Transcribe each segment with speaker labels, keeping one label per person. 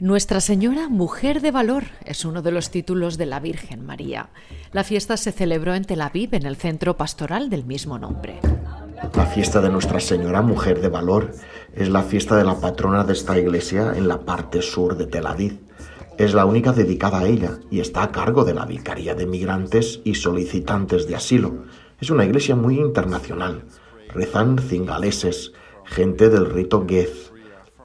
Speaker 1: Nuestra Señora Mujer de Valor es uno de los títulos de la Virgen María. La fiesta se celebró en Tel Aviv, en el centro pastoral del mismo nombre.
Speaker 2: La fiesta de Nuestra Señora Mujer de Valor es la fiesta de la patrona de esta iglesia en la parte sur de Tel Aviv. Es la única dedicada a ella y está a cargo de la Vicaría de Migrantes y Solicitantes de Asilo. Es una iglesia muy internacional. Rezan cingaleses, gente del rito Gez,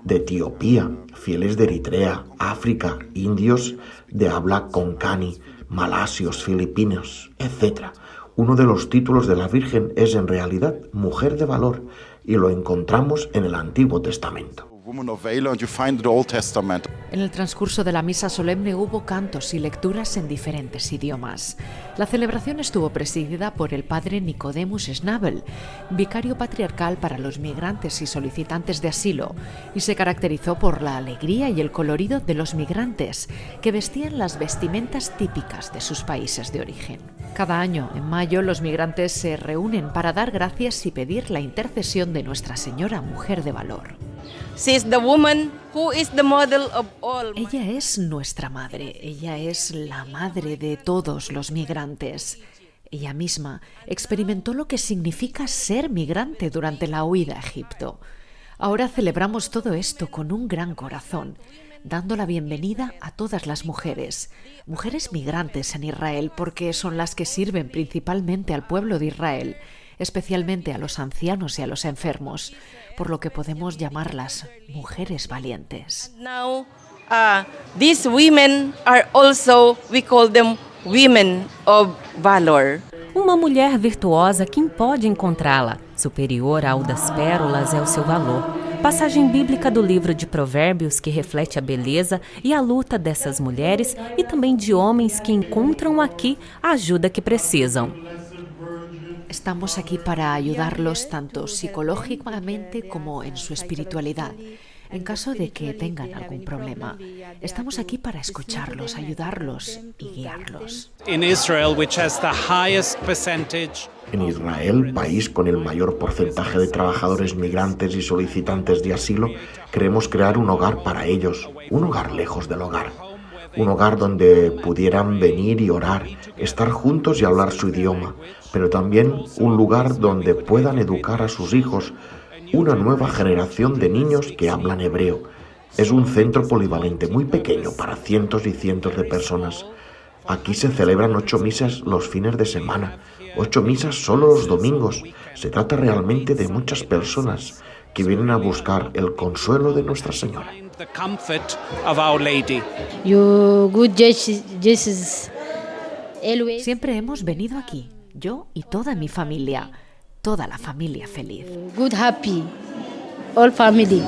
Speaker 2: de Etiopía, fieles de Eritrea, África, indios de habla concani, malasios, filipinos, etc. Uno de los títulos de la Virgen es en realidad mujer de valor y lo encontramos en el Antiguo Testamento.
Speaker 1: En el transcurso de la misa solemne hubo cantos y lecturas en diferentes idiomas. La celebración estuvo presidida por el padre Nicodemus Schnabel, vicario patriarcal para los migrantes y solicitantes de asilo, y se caracterizó por la alegría y el colorido de los migrantes, que vestían las vestimentas típicas de sus países de origen. Cada año, en mayo, los migrantes se reúnen para dar gracias y pedir la intercesión de Nuestra Señora Mujer de Valor. Ella es nuestra madre, ella es la madre de todos los migrantes. Ella misma experimentó lo que significa ser migrante durante la huida a Egipto. Ahora celebramos todo esto con un gran corazón, dando la bienvenida a todas las mujeres, mujeres migrantes en Israel, porque son las que sirven principalmente al pueblo de Israel especialmente a los ancianos y a los enfermos, por lo que podemos llamarlas mujeres valientes.
Speaker 3: Now, uh, these women are also, we call them women of valor.
Speaker 4: Uma mulher virtuosa, quem pode encontrá-la? Superior ao das pérolas é o seu valor. Passagem bíblica do livro de Provérbios que reflete a beleza e a luta dessas mulheres e também de homens que encontram aqui a ajuda que precisam.
Speaker 1: Estamos aquí para ayudarlos tanto psicológicamente como en su espiritualidad. En caso de que tengan algún problema, estamos aquí para escucharlos, ayudarlos y guiarlos.
Speaker 2: En Israel, país con el mayor porcentaje de trabajadores migrantes y solicitantes de asilo, queremos crear un hogar para ellos, un hogar lejos del hogar un hogar donde pudieran venir y orar, estar juntos y hablar su idioma, pero también un lugar donde puedan educar a sus hijos, una nueva generación de niños que hablan hebreo. Es un centro polivalente muy pequeño para cientos y cientos de personas. Aquí se celebran ocho misas los fines de semana, ocho misas solo los domingos. Se trata realmente de muchas personas que vienen a buscar el consuelo de Nuestra Señora.
Speaker 1: Siempre hemos venido aquí, yo y toda mi familia, toda la familia feliz.
Speaker 5: Good happy, all family.